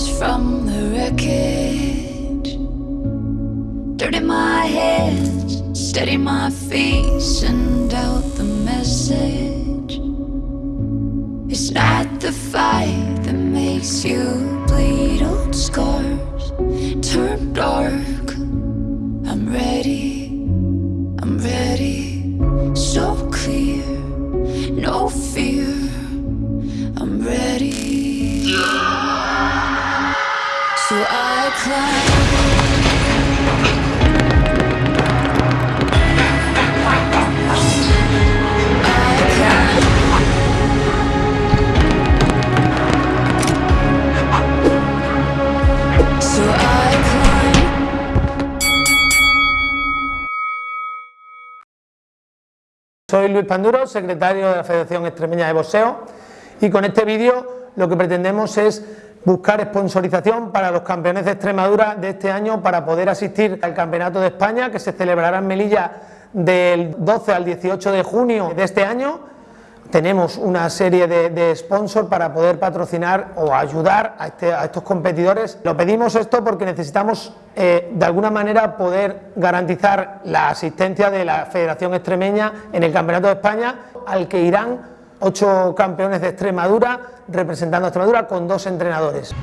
ashes from the wreckage. Dirt in my hands, steady my feet, send out the message. It's not the fight that makes you bleed, old scars turn dark. I'm ready, I'm ready, so clear, no fear. I'm ready. So Soy Luis Panduro, secretario de la Federación Extremeña de Boxeo y con este vídeo lo que pretendemos es buscar sponsorización para los campeones de Extremadura de este año para poder asistir al Campeonato de España que se celebrará en Melilla del 12 al 18 de junio de este año. Tenemos una serie de, sponsors para poder patrocinar o ayudar a, este- a estos competidores. Lo pedimos esto porque necesitamos eh, de alguna manera poder garantizar la asistencia de la Federación Extremeña en el Campeonato de España al que irán ocho campeones de Extremadura representando a Extremadura con dos entrenadores.